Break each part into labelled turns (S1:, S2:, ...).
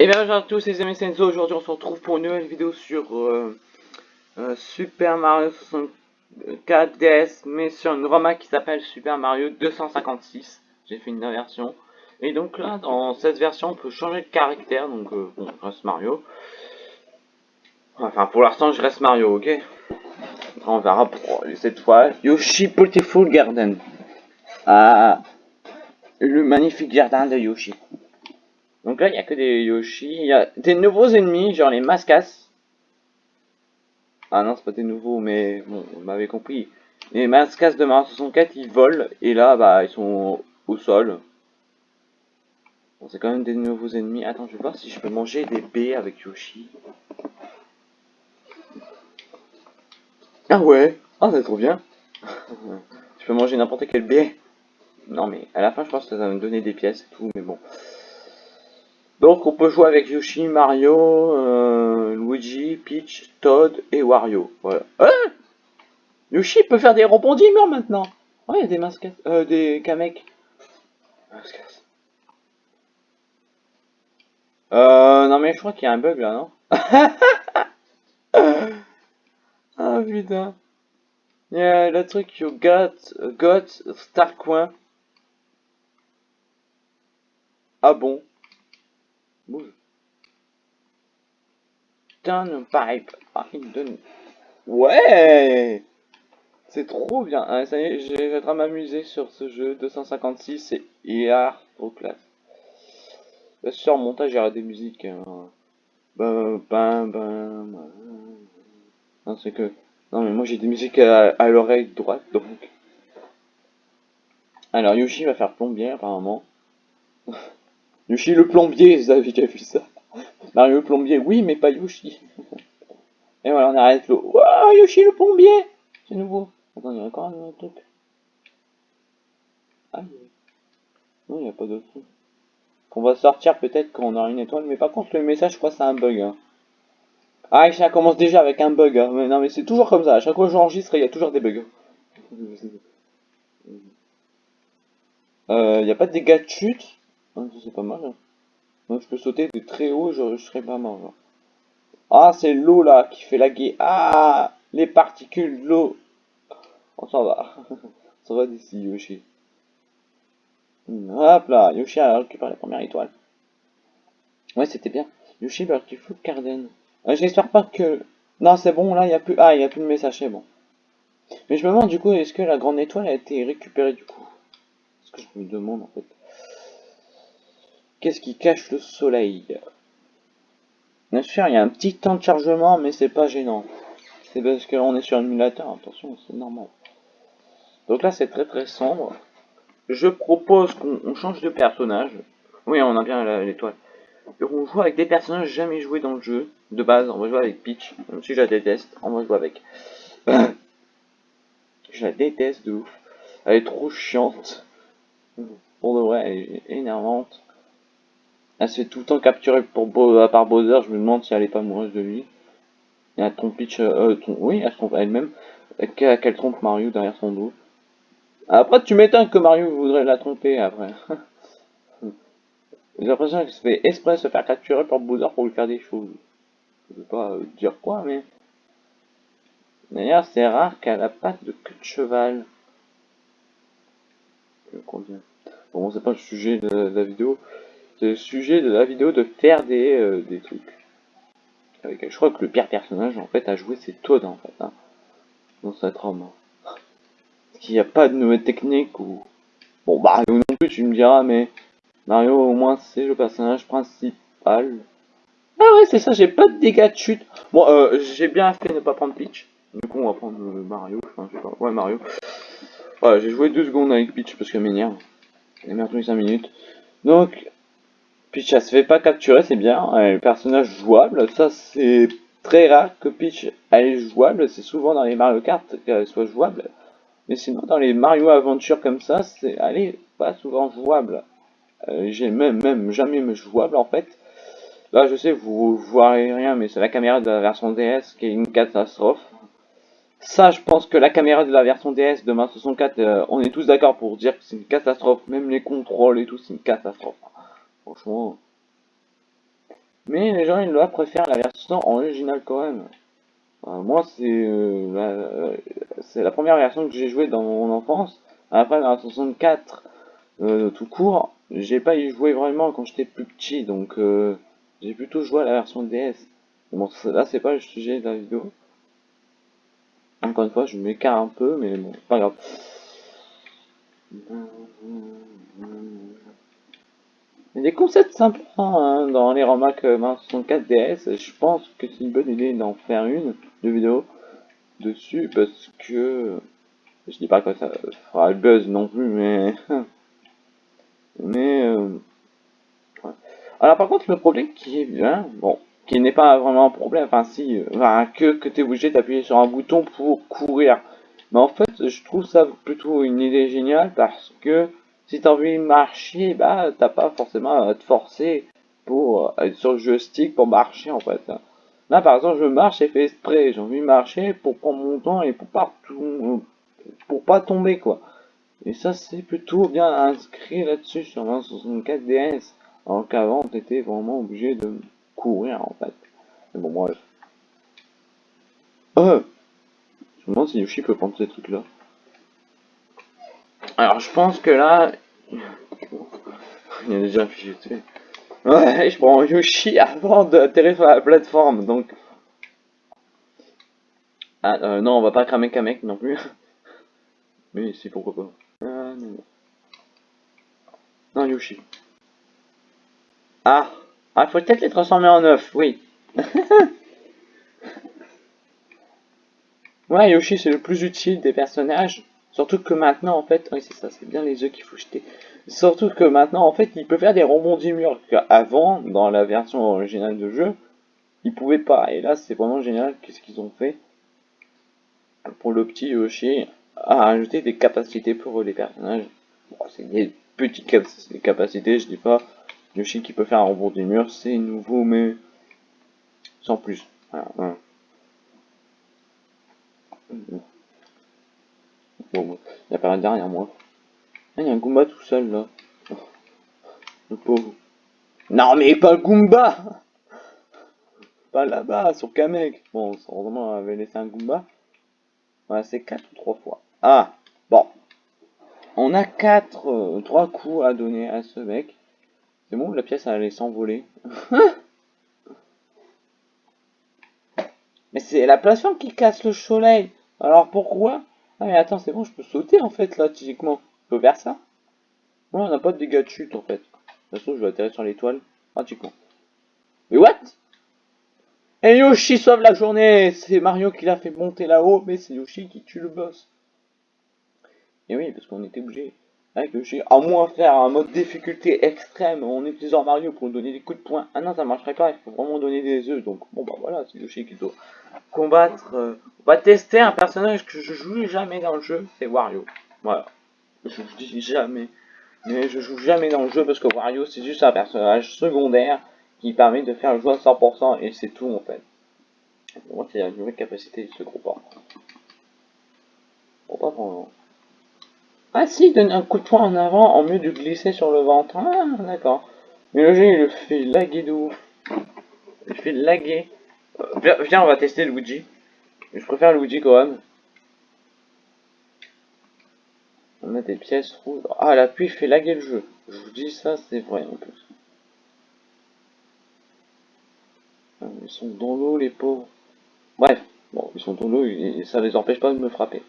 S1: Et bien bonjour à tous les amis Senzo, aujourd'hui on se retrouve pour une nouvelle vidéo sur euh, euh, Super Mario 64 DS mais sur une ROMA qui s'appelle Super Mario 256 j'ai fait une version. Et donc là dans cette version on peut changer de caractère. Donc euh, bon je reste Mario. Enfin pour l'instant je reste Mario ok? On verra pour cette fois. Yoshi Beautiful Garden. Ah le magnifique jardin de Yoshi donc là, il n'y a que des Yoshi. Il y a des nouveaux ennemis, genre les Mascas. Ah non, c'est pas des nouveaux, mais bon, vous m'avez compris. Les Mascas de Mario 64, ils volent. Et là, bah, ils sont au sol. Bon, c'est quand même des nouveaux ennemis. Attends, je vais voir si je peux manger des baies avec Yoshi. Ah ouais Ah, c'est trop bien Je peux manger n'importe quelle baie. Non, mais à la fin, je pense que ça va me donner des pièces et tout, mais bon. Donc on peut jouer avec Yoshi, Mario, euh, Luigi, Peach, Todd et Wario. Voilà. Hein Yoshi peut faire des rebondiments maintenant. Ouais, il y a des masques, euh, des Kamek. Euh, non mais je crois qu'il y a un bug là, non Ah putain. Il y le truc you got, got Star Coin. Ah bon Bouge. Turn pipe. Ah, donne. Ouais C'est trop bien. Ah, ça y est, je vais m'amuser sur ce jeu. 256 et IR au classe. Sûr, montage, aura des musiques. Bam, bam, bam. Non, c'est que... Non, mais moi j'ai des musiques à, à l'oreille droite, donc... Alors, Yoshi va faire plombier, apparemment. Yoshi le plombier, vous avez déjà vu ça? Mario le plombier, oui, mais pas Yoshi. Et voilà, on arrête l'eau. Waouh, Yoshi le plombier C'est nouveau. Attends, il y a encore un autre truc. Ah, non, il n'y a pas d'autre truc. Qu'on va sortir peut-être quand on aura une étoile, mais par contre, le message, je crois c'est un bug. Hein. Ah, ça commence déjà avec un bug. Hein. Mais non, mais c'est toujours comme ça. À chaque fois que j'enregistre, il y a toujours des bugs. Euh, il n'y a pas de dégâts de chute? C'est pas mal. Hein. Je peux sauter de très haut, je, serais pas mort. Ah, c'est l'eau là qui fait laguer. Ah, les particules de l'eau. On s'en va. on s'en va d'ici, Yoshi. Hop là, Yoshi a récupéré la première étoile. Ouais, c'était bien. Yoshi Beautiful Garden. Euh, J'espère pas que... Non, c'est bon, là, il n'y a plus... Ah, il n'y a plus de message, c'est bon. Mais je me demande, du coup, est-ce que la grande étoile a été récupérée, du coup? C'est ce que je me demande, en fait. Qu'est-ce qui cache le soleil? Bien sûr, il y a un petit temps de chargement, mais c'est pas gênant. C'est parce qu'on est sur un émulateur, attention, c'est normal. Donc là, c'est très très sombre. Je propose qu'on change de personnage. Oui, on a bien l'étoile. On joue avec des personnages jamais joués dans le jeu. De base, on va jouer avec Peach, même si je la déteste, on va jouer avec. je la déteste de ouf. Elle est trop chiante. Pour de vrai, elle est énervante. Elle se fait tout le temps capturer pour par Bowser, je me demande si elle est pas amoureuse de lui. Et elle trompe Peach, euh, oui, elle se trompe elle-même, qu'elle trompe Mario derrière son dos. Après, tu m'étonnes que Mario voudrait la tromper après. J'ai l'impression qu'elle se fait exprès se faire capturer par Bowser pour lui faire des choses. Je veux pas euh, dire quoi, mais... D'ailleurs, c'est rare qu'elle a pas de queue de cheval. Bon, c'est pas le sujet de la vidéo le sujet de la vidéo de faire des, euh, des trucs. Avec, je crois que le pire personnage en fait à jouer c'est Toad en fait. Hein, dans cette ROM. Est-ce qu'il n'y a pas de nouvelles techniques ou... Bon Mario non plus tu me diras mais Mario au moins c'est le personnage principal. Ah ouais c'est ça, j'ai pas de dégâts de chute. Bon euh, j'ai bien fait de ne pas prendre Peach. Du coup on va prendre euh, Mario, enfin je sais pas. Ouais Mario. J'ai joué deux secondes avec Peach parce que m'énerve. Elle m'a 5 minutes. Donc Peach elle se fait pas capturer, c'est bien. Elle est personnage jouable, ça c'est très rare que Peach elle est jouable, c'est souvent dans les Mario Kart qu'elle soit jouable. Mais sinon dans les Mario Aventure comme ça, c'est elle est pas souvent jouable. Euh, J'ai même, même jamais jouable en fait. Là je sais vous, vous voyez rien mais c'est la caméra de la version DS qui est une catastrophe. Ça je pense que la caméra de la version DS de Mario 64, euh, on est tous d'accord pour dire que c'est une catastrophe. Même les contrôles et tout c'est une catastrophe. Franchement. Mais les gens, ils préfèrent la version originale quand même. moi, c'est euh, c'est la première version que j'ai jouée dans mon enfance. Après, dans la 64, euh, tout court, j'ai pas y joué vraiment quand j'étais plus petit, donc euh, j'ai plutôt joué à la version DS. Bon, là, c'est pas le sujet de la vidéo. Encore une fois, je m'écarte un peu, mais bon, pas grave. Des concepts sympas hein, dans les remarques 64 DS. Je pense que c'est une bonne idée d'en faire une de vidéo dessus parce que je dis pas que ça fera le buzz non plus, mais mais euh, alors par contre le problème qui est bien, bon, qui n'est pas vraiment un problème, enfin si, enfin, que que t'es obligé d'appuyer sur un bouton pour courir. Mais en fait, je trouve ça plutôt une idée géniale parce que si t'as envie de marcher, bah t'as pas forcément à te forcer pour être sur le joystick pour marcher en fait. Là par exemple je marche et fais exprès, j'ai envie de marcher pour prendre mon temps et pour pas pour pas tomber quoi. Et ça c'est plutôt bien inscrit là-dessus sur 64 DS. Alors qu'avant t'étais vraiment obligé de courir en fait. Mais bon bref. Euh Je me demande si Yoshi peut prendre ces trucs là. Alors je pense que là... Il y a déjà un fichier Ouais, je prends Yoshi avant d'atterrir sur la plateforme, donc... Ah, euh, non, on va pas cramer Kamek non plus. Mais si, pourquoi pas. Ah, non. Yoshi. Ah Ah, faut peut-être les transformer en œuf, oui. ouais, Yoshi, c'est le plus utile des personnages. Surtout que maintenant, en fait, oui, c'est ça, c'est bien les œufs qu'il faut jeter. Surtout que maintenant, en fait, il peut faire des rebondis murs qu'avant, dans la version originale de jeu, il pouvait pas. Et là, c'est vraiment génial. Qu'est-ce qu'ils ont fait pour le petit Yoshi à ajouter des capacités pour les personnages. Bon, c'est des petites capacités, je dis pas. Yoshi qui peut faire un rebond du mur, c'est nouveau, mais sans plus. Voilà. Bon, il y a derrière moi. Ah, il y a un Goomba tout seul là. Le pauvre. Non mais pas Goomba Pas là-bas, sur Kamek. Bon, heureusement on avait laissé un Goomba. Voilà, c'est 4 ou 3 fois. Ah Bon. On a 4, euh, 3 coups à donner à ce mec. C'est bon, la pièce allait s'envoler. mais c'est la plateforme qui casse le soleil. Alors pourquoi? Ah mais attends, c'est bon, je peux sauter en fait là, typiquement. Je peux faire ça Ouais, on n'a pas de dégâts de chute en fait. De toute façon, je vais atterrir sur l'étoile, pratiquement. Mais what? Et Yoshi sauve la journée C'est Mario qui l'a fait monter là-haut, mais c'est Yoshi qui tue le boss. Et oui, parce qu'on était obligé Yoshi, à moins faire un mode difficulté extrême en utilisant Mario pour donner des coups de poing. Ah non, ça marcherait pas, il faut vraiment donner des œufs. Donc bon bah voilà, c'est Yoshi qui doit combattre. Euh, on va tester un personnage que je joue jamais dans le jeu, c'est Wario. Voilà. Je vous dis jamais. Mais je joue jamais dans le jeu parce que Wario c'est juste un personnage secondaire qui permet de faire le jeu à 100% et c'est tout en fait. Pour moi c'est une nouvelle capacité de ce groupe. Bon pas vraiment. Ah si, donne un coup de poing en avant en mieux de glisser sur le ventre. Ah d'accord. Mais le jeu il le fait laguer de ouf. Il fait laguer. Euh, viens, on va tester Luigi. Je préfère Luigi quand même. On a des pièces rouges. Ah, l'appui fait laguer le jeu. Je vous dis ça, c'est vrai en plus. Ah, ils sont dans l'eau, les pauvres. Bref, bon, ils sont dans l'eau et ça les empêche pas de me frapper.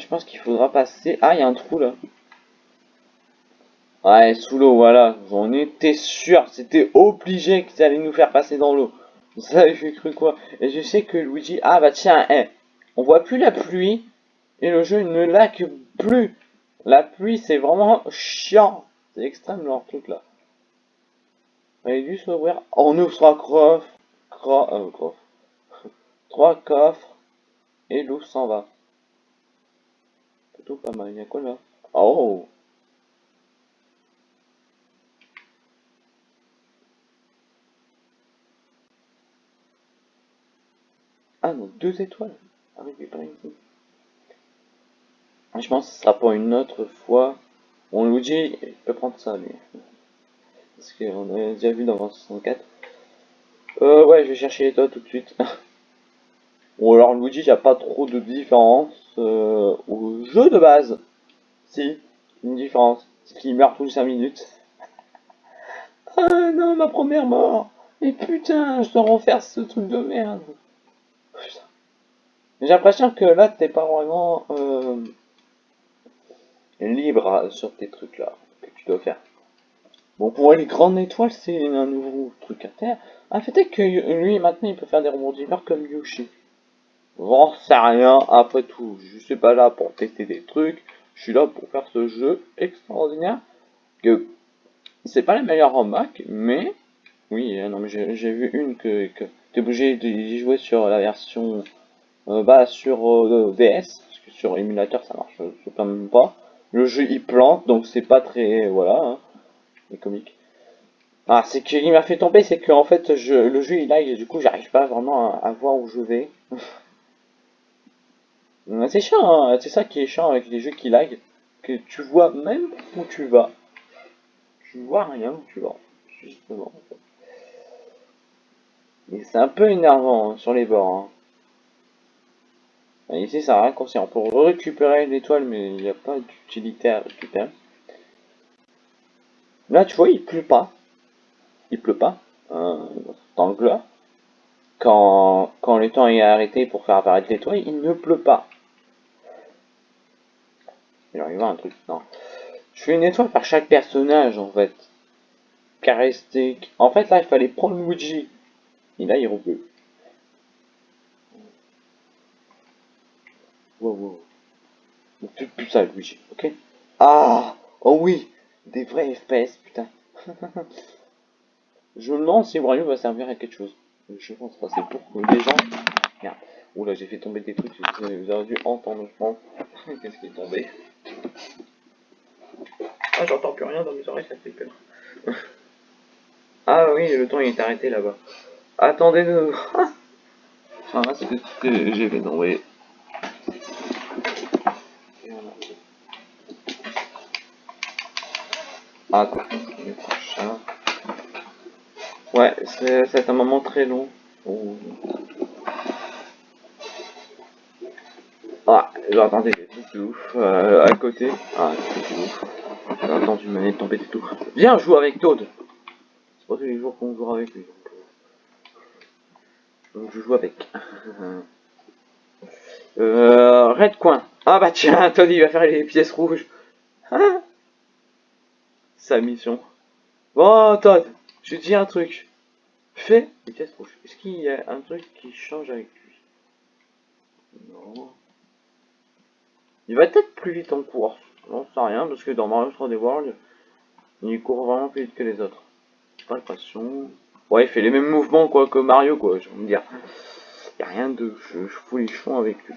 S1: Je pense qu'il faudra passer... Ah, il y a un trou là. Ouais, sous l'eau, voilà. J'en étais sûr. C'était obligé qu'ils allaient nous faire passer dans l'eau. Ça, j'ai cru quoi? Et je sais que Luigi... Ah, bah tiens, hein. On voit plus la pluie. Et le jeu ne laque plus. La pluie, c'est vraiment chiant. C'est extrême leur truc là. Il a dû s'ouvrir. On ouvre trois coffres. Euh, trois coffres. Et l'eau s'en va. Pas mal. Il y a quoi là? Oh Ah non, deux étoiles. Ici. Je pense que ce pour une autre fois. Bon, Luigi, il peut prendre ça, lui. parce qu'on a déjà vu dans 64. Euh, ouais, je vais chercher les toits tout de suite. bon, alors Luigi, il n'y a pas trop de différence euh, au jeu de base. Si, une différence. C'est qu'il meurt tous les 5 minutes. ah non, ma première mort Mais putain, je dois refaire ce truc de merde. J'ai l'impression que là, t'es pas vraiment euh, libre sur tes trucs là que tu dois faire. Bon, pour les grandes étoiles, c'est un nouveau truc à terre. Ah, peut-être que lui, maintenant, il peut faire des rebondisseurs comme Yoshi. J'en sais rien, après tout, je suis pas là pour tester des trucs, je suis là pour faire ce jeu extraordinaire, que c'est pas la meilleure en Mac, mais, oui, euh, non mais j'ai vu une que, que t'es obligé d'y jouer sur la version, euh, bah sur euh, DS, parce que sur émulateur ça marche quand même pas, le jeu il plante, donc c'est pas très, voilà, hein, les comiques. Ah, c'est qu'il m'a fait tomber, c'est que en fait je, le jeu il lag du coup j'arrive pas vraiment à, voir où je vais. c'est chiant, hein. c'est ça qui est chiant avec les jeux qui lag, que tu vois même où tu vas. Tu vois rien où tu vas, justement. Et c'est un peu énervant hein, sur les bords. Hein. Ici ça a raccourci, on peut récupérer l'étoile mais il n'y a pas d'utilité à récupérer. Là tu vois il pleut pas il pleut pas, hein, dans le Quand, quand le temps est arrêté pour faire apparaître l'étoile, il ne pleut pas. Il va un truc, non. Je fais une étoile par chaque personnage, en fait. Charistique. En fait, là, il fallait prendre Luigi. Et là, il repleut. Wow, wow. plus, plus ça, Luigi, ok Ah Oh oui Des vrais FPS, putain Je me demande si Wario va servir à quelque chose. Je pense pas, c'est pour que les gens... Oula, j'ai fait tomber des trucs, vous avez dû entendre, je pense. Qu'est-ce qui est tombé? Ah, j'entends plus rien dans mes oreilles, ça fait peur. ah oui, le temps il est arrêté là-bas. Attendez de... ah, c'est ce que j'ai fait tomber. Ah, quoi? Ouais, c'est un moment très long. Oh. Ah, j'ai entendu des de ouf euh, à côté. Ah, c'est ouf. J'ai entendu une manette tomber et tout. Viens, joue avec Toad. C'est pas tous les jours qu'on joue avec lui. Donc, je joue avec. euh, Red Coin. Ah bah tiens, Toad il va faire les pièces rouges. Ah Sa mission. Bon, Todd, je te dis un truc. Fais des pièces rouges. Est-ce qu'il y a un truc qui change avec lui? Non. Il va peut-être plus vite en course. J'en sais rien, parce que dans Mario 3D World, il court vraiment plus vite que les autres. Pas l'impression. Ouais, il fait les mêmes mouvements quoi que Mario, quoi, je veux dire. Il a rien de je, fous les avec lui.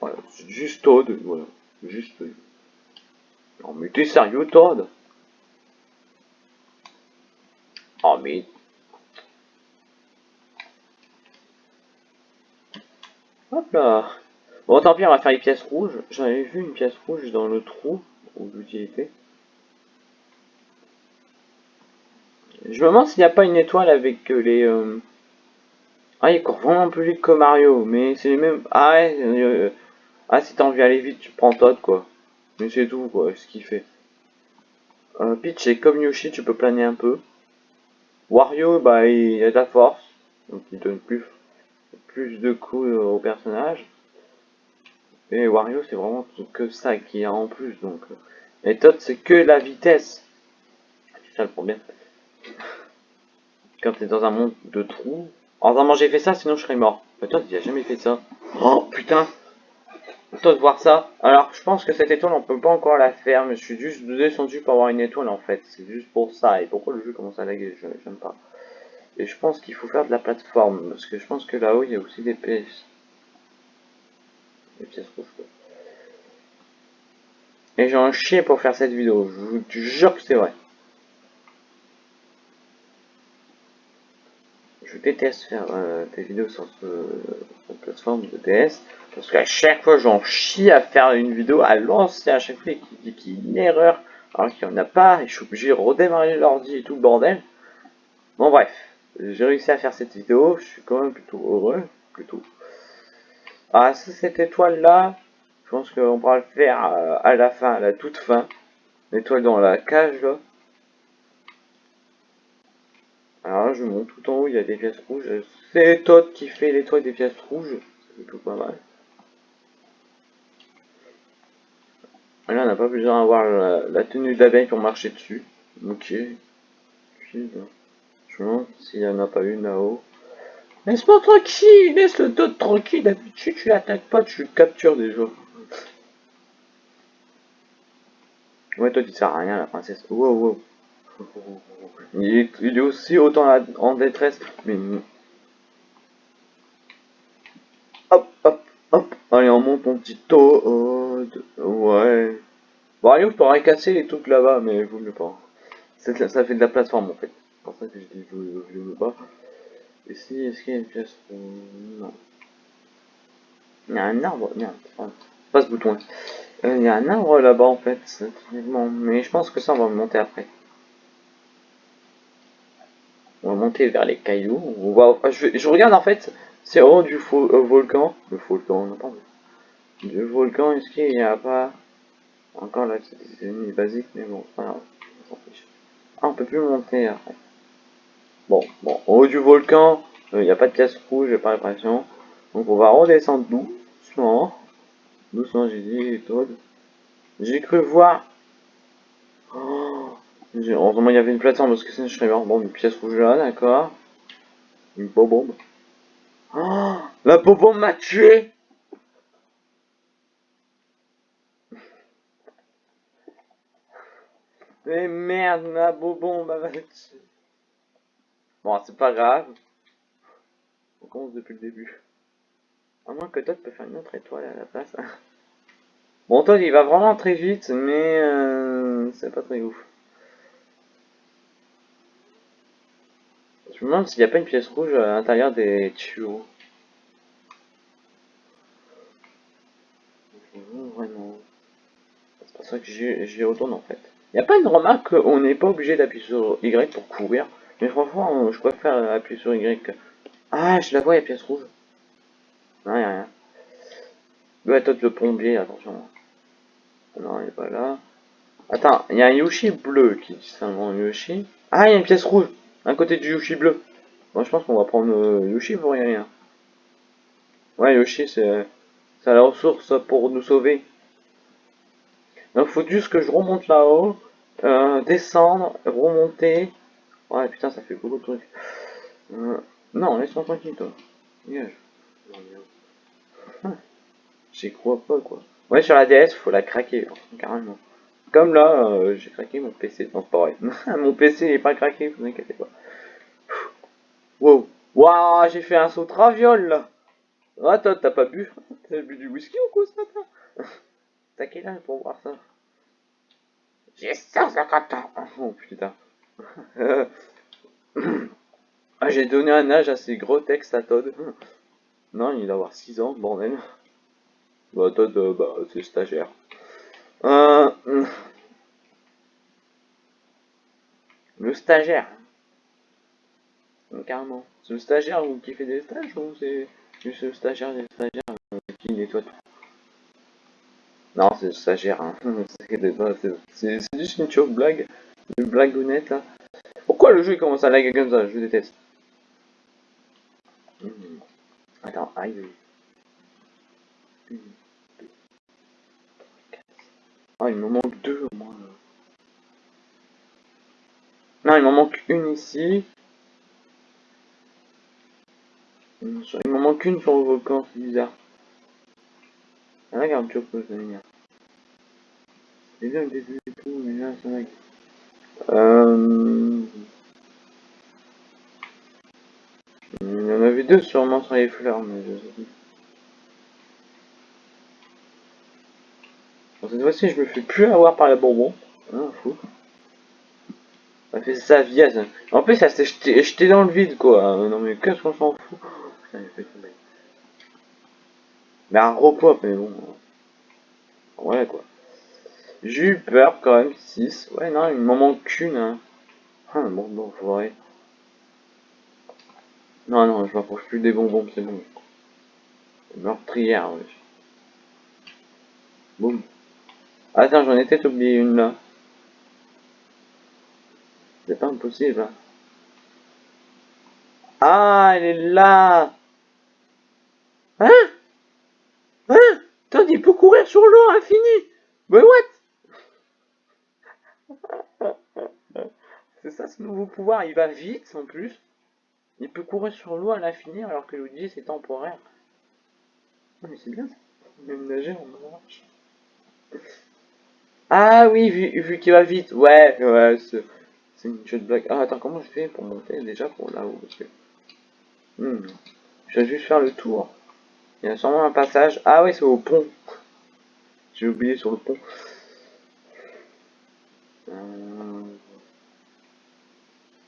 S1: Voilà, c'est juste Todd, voilà. Juste. Non mais t'es sérieux Todd? Oh mais... Hop là Bon tant pis on va faire les pièces rouges. J'en avais vu une pièce rouge dans le trou d'utilité. Je me demande s'il n'y a pas une étoile avec euh, les... Euh, ah il court vraiment plus vite que Mario, mais c'est les mêmes... Ah ouais, euh, ah si t'as envie d'aller vite, tu prends Todd quoi. Mais c'est tout quoi, ce qu'il fait. Peach c'est comme Yoshi, tu peux planer un peu. Wario, bah, il a de la force, donc il donne plus, plus de coups au personnage. Et Wario, c'est vraiment que ça qui a en plus, donc. Et Todd, c'est que la vitesse. C'est ça le problème. Quand t'es dans un monde de trous. Heureusement, j'ai fait ça, sinon je serais mort. Mais Todd, il a jamais fait ça. Oh, putain de voir ça. Alors, je pense que cette étoile, on peut pas encore la faire, mais je suis juste descendu pour avoir une étoile, en fait. C'est juste pour ça. Et pourquoi le jeu commence à laguer Je n'aime pas. Et je pense qu'il faut faire de la plateforme, parce que je pense que là-haut, il y a aussi des pièces. Des pièces rouges, Et j'ai un chien pour faire cette vidéo. Je vous jure que c'est vrai. je déteste faire euh, des vidéos sur ce plateforme de DS parce qu'à chaque fois j'en chie à faire une vidéo à lancer à chaque fois qu'il dit qu'il y a une erreur alors qu'il n'y en a pas, et je suis obligé de redémarrer l'ordi et tout le bordel. Bon bref, j'ai réussi à faire cette vidéo, je suis quand même plutôt heureux, plutôt. Ah, cette étoile là, je pense qu'on pourra le faire euh, à la fin, à la toute fin. L'étoile dans la cage là. Alors là, je monte tout en haut, il y a des pièces rouges. C'est Todd qui fait l'étoile des pièces rouges. C'est plutôt pas mal. Là, on n'a pas besoin d'avoir la, tenue d'abeille pour marcher dessus. Ok. Je me demande s'il n'y en a pas une là-haut. Laisse-moi tranquille, laisse le Todd tranquille. D'habitude, tu l'attaques pas, tu le captures déjà. Ouais, toi, tu sers à rien, la princesse. Wow, wow. Il est, aussi autant en détresse. Mais... Hop, hop, hop. Allez, on monte mon petit Toad. Ouais. Bon, allez, je pourrais casser les trucs là-bas, mais vous ne pas. Ça fait de la plateforme, en fait. C'est pour ça que je dis, je ne veux pas. Ici, est-ce qu'il y a une pièce Non. Il y a un arbre. Merde, pas ce bouton. Euh, il y a un arbre là-bas en fait, mais je pense que ça on va monter après. On va monter vers les cailloux. Va, je, regarde en fait, c'est au haut du euh, volcan. Le volcan, non pas. Du volcan, est-ce qu'il n'y a pas encore là, c'est des ennemis basiques, mais bon, grave. Ah, on peut plus monter après. Bon, bon, au haut du volcan, euh, il n'y a pas de pièce rouge, j'ai pas l'impression. Donc on va redescendre doucement. Doucement, j'ai dit. J'ai cru voir. Oh, heureusement, il y avait une plateforme parce que sinon je serais. Bon, une pièce rouge là, d'accord. Une bombe. Oh, la bombe m'a tué. Mais merde, ma bobombe m'a tué. Bon, c'est pas grave. On commence depuis le début. À moins que Todd peut faire une autre étoile à la place. bon, Todd, il va vraiment très vite, mais euh, c'est pas très ouf. Je me demande s'il n'y a pas une pièce rouge à l'intérieur des tuyaux. Vraiment. C'est pour ça que j'y retourne en fait. Il n'y a pas une remarque qu'on n'est pas obligé d'appuyer sur Y pour courir? Mais franchement, je préfère appuyer sur Y. Ah, je la vois, il y a pièce rouge. Non, y'a rien. Le toi le plombier, attention. Non, il est pas là. Attends, il y a un Yoshi bleu qui c'est un Yoshi. Ah, il y a une pièce rouge, à côté du Yoshi bleu. Moi, je pense qu'on va prendre euh, Yoshi pour rien. Ouais, Yoshi, c'est la ressource pour nous sauver. Donc, faut juste que je remonte là-haut, euh, descendre, remonter. Ouais, putain, ça fait beaucoup de trucs. Euh, non, laisse-moi tranquille, toi. J'y crois pas, quoi. Ouais, sur la DS, faut la craquer, hein, carrément. Comme là, euh, j'ai craqué mon PC. Non, c'est pareil. mon PC n'est pas craqué, vous inquiétez pas. Wow. Waouh, j'ai fait un saut traviole, là. Attends, t'as pas bu? T'as bu du whisky ou quoi ce matin? T'as quel pour voir ça? J'ai 150 ans. Oh putain. ah, j'ai donné un âge assez gros texte à Todd. Non, il doit avoir 6 ans, bordel. Bah, toi, bah, c'est stagiaire. Euh, le stagiaire. Carrément. C'est le stagiaire qui fait des stages ou c'est juste le stagiaire des stagiaires euh, qui nettoie tout Non, c'est le stagiaire. Hein. C'est juste une blague. Une blague honnête là. Pourquoi le jeu commence à lag comme ça? Je déteste. Hmm. Attends, aïe. Ah, il me manque deux au moins. Non, il m'en manque une ici. Il m'en manque une sur le volcan, c'est bizarre. Ah, regarde, tu peux venir. C'est bien le début et tout, mais là, c'est vrai. Euh... Il y en avait deux sûrement sur les fleurs, mais je sais cette fois-ci, je me fais plus avoir par les bonbons. Hein, fou. Ça fait sa vie. En plus, ça s'est jeté, dans le vide, quoi. Non, mais qu'est-ce qu'on s'en fout? Mais un repos, mais bon. Ouais, quoi. J'ai eu peur quand même, 6. Ouais, non, il m'en manque une. Hein. Ah, bon, bon. Non, non, je m'approche plus des bonbons, c'est bon. Meurtrière, oui. Boum. Attends, j'en ai peut-être oublié une là. C'est pas impossible. Hein. Ah, elle est là Hein? Hein? Toi, il peut courir sur l'eau infini Mais what? C'est ça ce nouveau pouvoir, il va vite en plus. Il peut courir sur l'eau à l'infini alors que Luigi c'est temporaire. Mais c'est bien ça. Même nager marche. Ah oui, vu, qu'il va vite. Ouais, ouais, c'est une de blague. Ah, attends, comment je fais pour monter déjà pour là-haut hmm. Je vais juste faire le tour. Il y a sûrement un passage. Ah oui, c'est au pont. J'ai oublié sur le pont.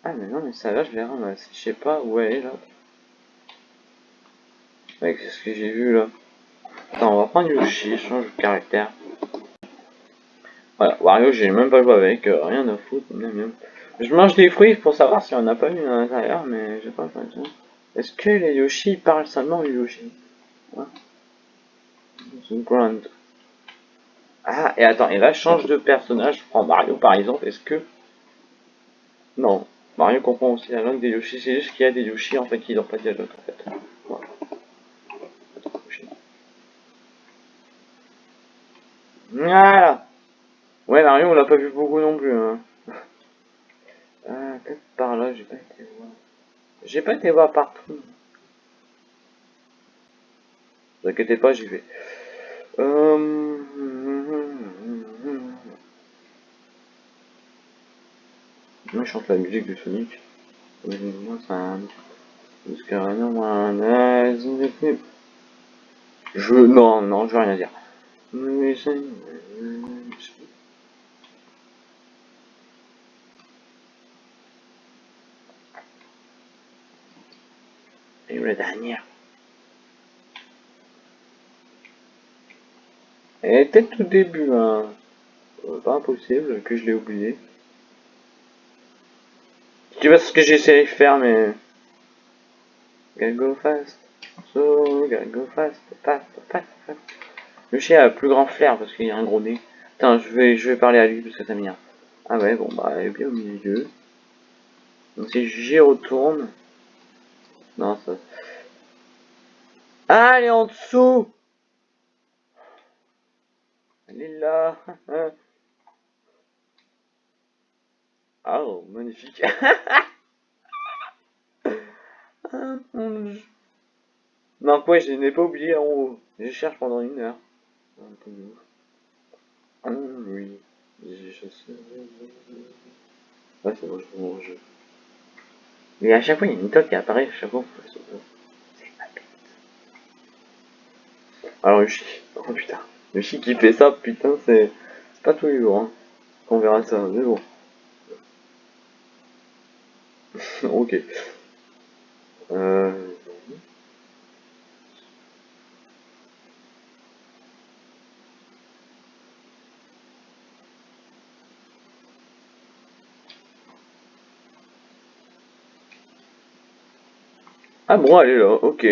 S1: Ah mais non, mais ça va, je vais ramasser. Je sais pas où elle est là. Avec ce que j'ai vu là? Attends, on va prendre Yoshi, change de caractère. Voilà, Wario, j'ai même pas joué avec, euh, rien à foutre, Je mange des fruits pour savoir si on a pas mis à l'intérieur, mais j'ai pas l'impression. Est-ce que les Yoshi parlent seulement les Yoshi? Grand. Ah, et attends, et là, change de personnage. Je prends Mario par exemple. Est-ce que. Non, Mario comprend aussi la langue des Yoshi. C'est juste qu'il y a des Yoshi en fait qui n'ont pas de dialogue en fait. Voilà. Voilà. Ouais, Mario, on l'a pas vu beaucoup non plus. Hein. Ah, peut-être par là, j'ai pas été voir. J'ai pas été voir partout. Ne vous inquiétez pas, j'y vais. Euh... Moi, je chante la musique de Sonic. Moi, c'est. Je... Non, non, je veux rien dire. Et la dernière. Elle était tout début, hein. Pas impossible que je l'ai oublié. Je sais pas ce que j'ai essayé de faire, mais... Gotta go fast. So, gotta go fast. Fast, fast, fast. Le chien a plus grand flair parce qu'il a un gros nez. Attends, je vais, je vais parler à lui parce que ça m'énerve. Ah ouais, bon, bah, elle est bien au milieu. Donc si j'y retourne... Non, ça... Ah, elle est en dessous Elle est là Oh, magnifique Non, quoi, je n'ai pas oublié en haut. Je cherche pendant une heure. Ah. Ouais, c'est bon, je. Mais à chaque fois, il y a une toque qui apparaît à chaque fois. C'est ma bête. Alors, Yoshi. Oh putain. Yoshi qui fait ça, putain, c'est. C'est pas tous les jours, hein. On verra ça, mais bon. ok. Euh. Ah bon, elle est là, ok.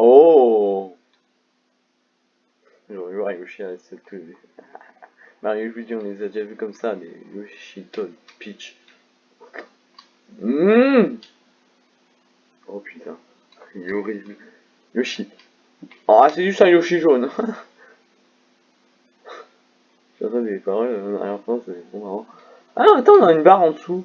S1: Oh J'aurais vu Yoshi à cette Mario Luigi, on les a déjà vus comme ça, mais Yoshi, Todd, Peach. Mmh oh putain, il est horrible. Yoshi. Oh, c'est juste un Yoshi jaune. J'entends des paroles en arrière-plan, c'est bon marrant. Ah, attends, on a une barre en dessous.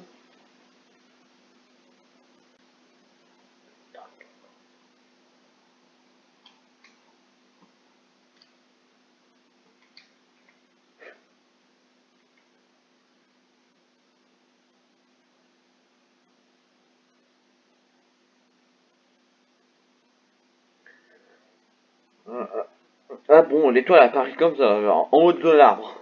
S1: Ah bon, l'étoile apparaît comme ça, en haut de l'arbre.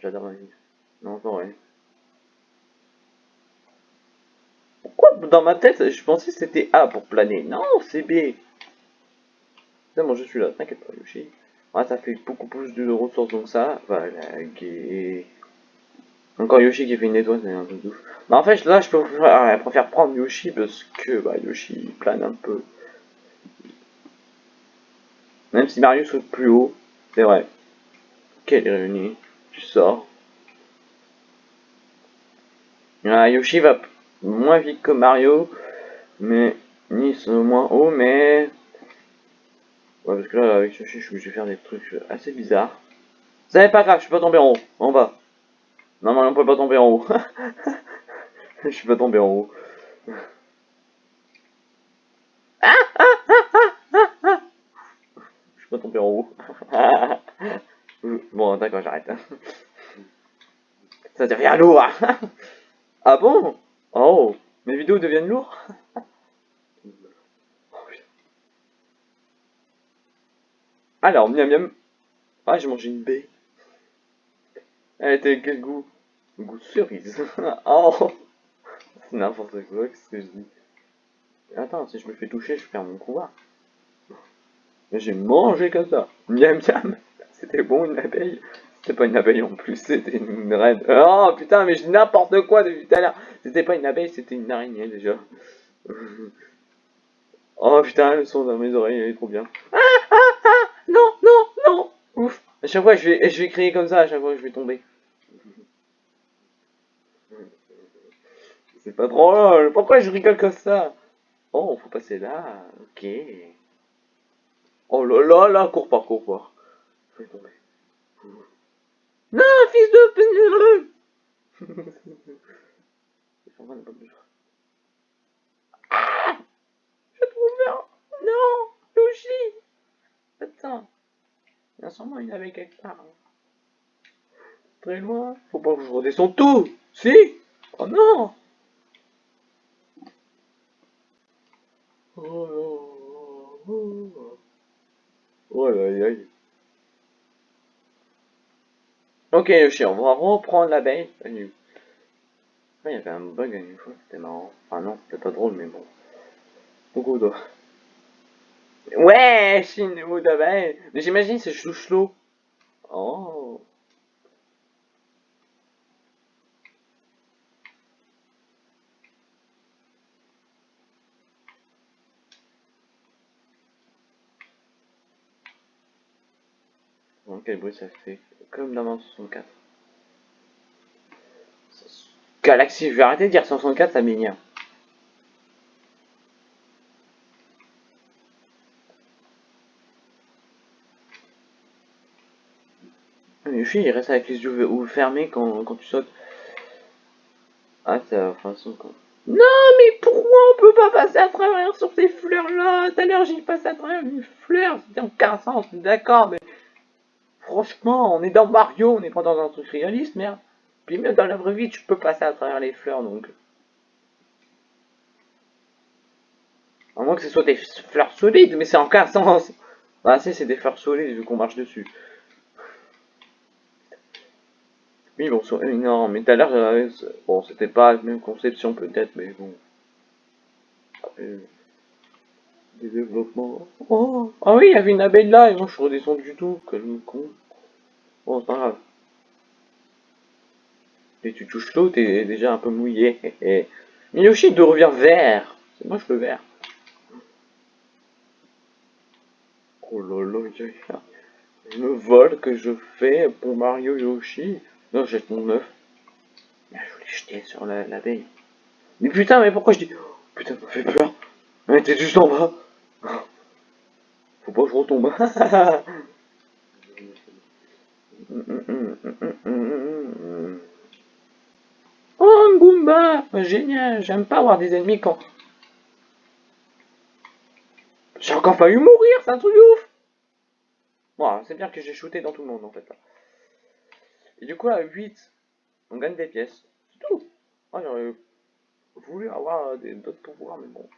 S1: J'adore la vie. Non, non, ouais. Pourquoi dans ma tête, je pensais que c'était A pour planer Non, c'est B. C'est bon, je suis là, t'inquiète pas, Yoshi. Ah, ça fait beaucoup plus de ressources, donc ça, voilà, gay. Encore Yoshi qui fait une étoile, c'est un peu ouf. Mais en fait, là, je, je préfère prendre Yoshi parce que bah, Yoshi plane un peu. Même si Mario saute plus haut, c'est vrai. Quelle ironie. Tu sors. Ah, Yoshi va moins vite que Mario, mais ni moins haut, mais... Ouais, parce que là, avec Yoshi, je vais faire des trucs assez bizarres. C'est pas grave, je suis pas tombé en haut, en bas. Non, non, on peut pas tomber en haut. je suis pas tombé en haut. je suis pas tombé en haut. bon, d'accord, j'arrête. Ça devient lourd. ah bon? Oh, mes vidéos deviennent lourdes? Alors, miam miam. Ah, j'ai mangé une baie. Elle était quel goût? Goût cerise. oh N'importe quoi, qu'est-ce que je dis Attends, si je me fais toucher, je perds mon pouvoir. Mais j'ai mangé comme ça. Miam miam C'était bon une abeille C'était pas une abeille en plus, c'était une reine. Oh putain, mais je dis n'importe quoi depuis tout à l'heure C'était pas une abeille, c'était une araignée déjà. oh putain, le son dans mes oreilles, il est trop bien. Ah ah ah Non, non, non Ouf À chaque fois, je vais, je vais crier comme ça, à chaque fois, je vais tomber. C'est pas drôle. Pourquoi je rigole comme ça? Oh, faut passer là. Ok. Oh là là là, cours pas, cours pas. Je tomber. Non, fils de... ah Je trouve. Non, Yoshi. Attends. Il y a sûrement une avec quelque part. Très loin. Faut pas que je redescende tout. Si? Oh non Oh, oh, oh. aïe aïe. Ok Yoshi, on va reprendre l'abeille. Il y avait un bug une fois, c'était marrant. Enfin non, c'était pas drôle, mais bon. Beaucoup d'eau. Ouais, Chine, d'abeille. Mais j'imagine c'est chouchelot. Oh. Quel bruit ça fait Comme dans mon 64. Galaxy, je vais arrêter de dire 164, ça m'énerve. Yoshi, il reste avec les yeux fermés quand, quand tu sautes. Ah, c'est façon quoi. Non, mais pourquoi on peut pas passer à travers sur ces fleurs-là? Tout à l'heure, j'ai passé à travers une fleur, c'était en 15 d'accord, mais Franchement, on est dans Mario, on n'est pas dans un truc réaliste, merde. Puis même dans la vraie vie, tu peux passer à travers les fleurs, donc... À moins que ce soit des fleurs solides, mais c'est en cas sens. Bah si, c'est des fleurs solides vu qu'on marche dessus. Oui, bon, c'est énorme. Mais tout à l'heure, bon, c'était pas la même conception peut-être, mais bon. des développements. Oh, ah oui, il y avait une abeille là, et moi je suis redescendu du tout. Quel con. Bon, c'est pas grave. Et tu touches l'eau, t'es déjà un peu mouillé. Mais Yoshi de revient vert. C'est moche le vert. Oh lolo, le vol que je fais pour Mario Yoshi. Non, j'ai mon œuf. Je voulais jeter sur l'abeille. mais putain, mais pourquoi je dis... Oh, putain, ça fait peur. Mais t'es juste en bas. Faut pas que je retombe. Oh, un Goomba Génial J'aime pas avoir des ennemis quand... J'ai encore failli mourir, c'est un truc ouf Bon, c'est bien que j'ai shooté dans tout le monde, en fait. Et du coup, à 8, on gagne des pièces. C'est tout. Oh, j'aurais voulu avoir d'autres pouvoirs, mais bon.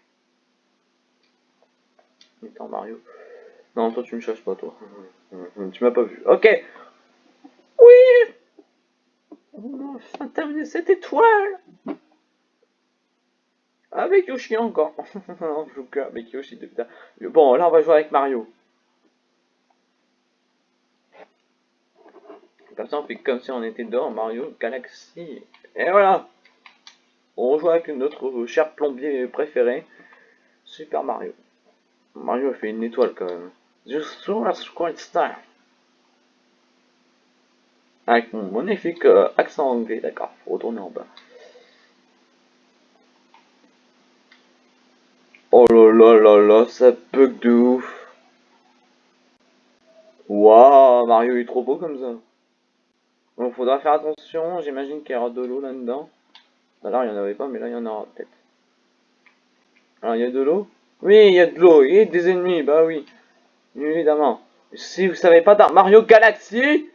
S1: Étant Mario. Non, toi tu me cherches pas, toi. Tu m'as pas vu. Ok On terminé cette étoile Avec Yoshi encore. on joue que avec Yoshi depuis Bon, là on va jouer avec Mario. Comme ça on fait comme si on était dehors, Mario Galaxy. Et voilà On joue avec notre cher plombier préféré, Super Mario. Mario fait une étoile quand même. Just quite style. Avec mon magnifique euh, accent anglais, d'accord, faut retourner en bas. Oh là là là là, ça bug de ouf. Waouh, Mario est trop beau comme ça. Bon, faudra faire attention, j'imagine qu'il y aura de l'eau là-dedans. Alors il n'y en avait pas, mais là il y en aura peut-être. Alors il y a de l'eau? Oui, il y a de l'eau, et des ennemis, bah oui. Évidemment. Si vous savez pas dans Mario Galaxy,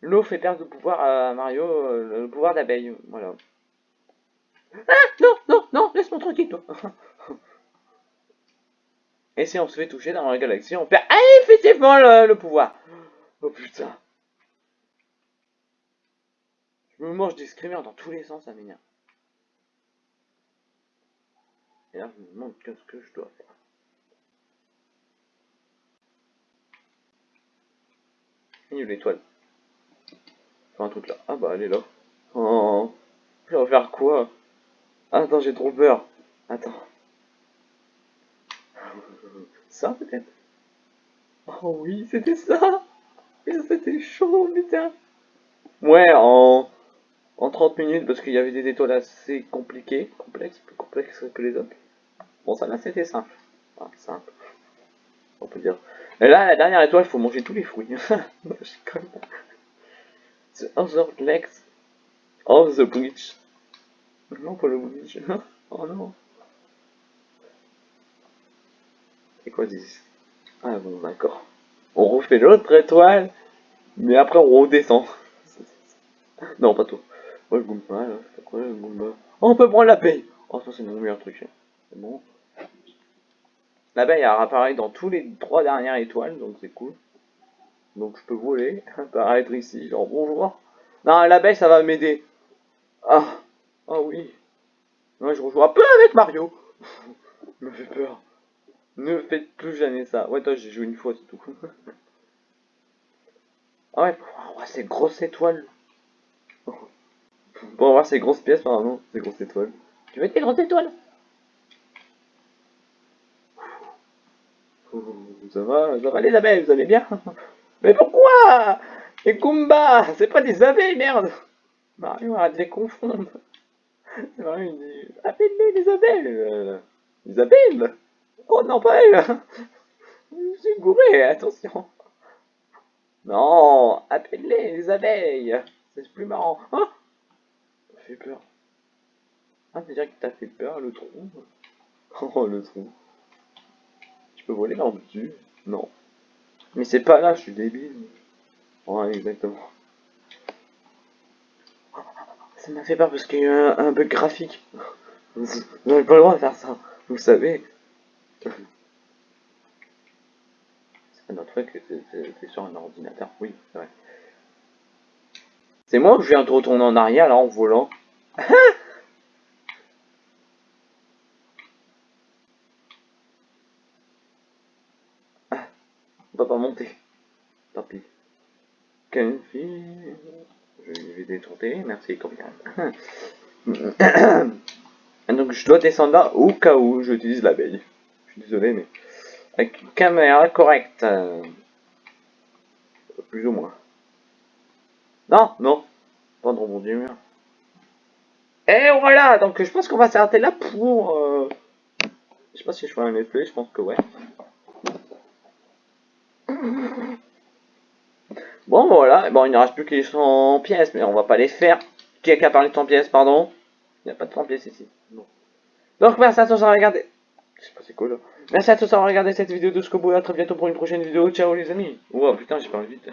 S1: l'eau fait perdre le pouvoir à Mario, euh, le pouvoir d'abeille. Voilà. Ah Non, non, non, laisse-moi tranquille, toi. Et si on se fait toucher dans la galaxie, on perd effectivement le, pouvoir. Oh putain. Je me mange des screamers dans tous les sens, ça m'énerve. Et là, je me demande qu'est-ce que je dois faire. Il l'étoile. Un truc là. Ah bah elle est là. Oh. Je vais faire quoi? Attends, j'ai trop peur. Attends. Ça peut-être? Oh oui, c'était ça C'était chaud, putain Ouais, en, en 30 minutes, parce qu'il y avait des étoiles assez compliquées, complexes, plus complexes que les autres. Bon, ça là, c'était simple. simple. On peut dire. Et là, la dernière étoile, il faut manger tous les fruits. the other legs of the bridge. Non, pas le bridge. oh non. Et quoi disent Ah bon, d'accord. On refait l'autre étoile, mais après on redescend. non, pas tout. Je goûte pas, là. Quoi, je Oh, on peut prendre la paye. Oh, ça, c'est mon meilleur truc. C'est bon. L'abeille apparaît dans tous les trois dernières étoiles, donc c'est cool. Donc je peux voler, apparaître ici, genre bonjour. Non, l'abeille ça va m'aider. Ah, ah oui. Moi je rejoue un peu avec Mario. me fait peur. Ne faites plus jamais ça. Ouais, toi j'ai joué une fois, c'est tout. ah ouais, pour voir ces grosses étoiles. Pour voir ces grosses pièces, pardon, ces grosses étoiles. Tu veux tes grosses étoiles? Ça va, ça va les abeilles, vous allez bien? Mais pourquoi? Les Goomba C'est pas des abeilles, merde! Mario arrête de les confondre. Mario dit Appelle-les les abeilles euh, Les abeilles. Oh non, pas elle. Je suis gouré, attention. Non Appelle-les les abeilles. C'est plus marrant. Ah Ça fait peur. Ah, dire que t'as fait peur, le trou. Oh, le trou. Peux voler là dessus? Non. Mais c'est pas là, je suis débile. Ouais, exactement. Ça m'a fait peur parce qu'il y a eu un, bug graphique. Vous n'avez pas le droit de faire ça, vous savez. C'est notre fait que c'est sur un ordinateur, oui, c'est vrai. C'est moi que je viens de retourner en arrière là en volant? pas monter. Tant pis. Quelle fille Je vais détourner, merci combien. Donc je dois descendre là au cas où j'utilise l'abeille. Je suis désolé mais avec une caméra correcte. Euh, plus ou moins. Non, non. Pas de rebondir mur. Et voilà, donc je pense qu'on va s'arrêter là pour... Euh... Je sais pas si je fais un let's je pense que ouais. Bon, voilà. Bon, il ne reste plus que les 100 pièces, mais on va pas les faire. Qui a parler de 100 pièces, pardon? Il n'y a pas de 100 pièces ici. Donc, merci à tous d'avoir regardé. C'est pas c'est cool. Merci à tous d'avoir regardé cette vidéo de Scobo. À très bientôt pour une prochaine vidéo. Ciao, les amis. Oh putain, j'ai pas envie de...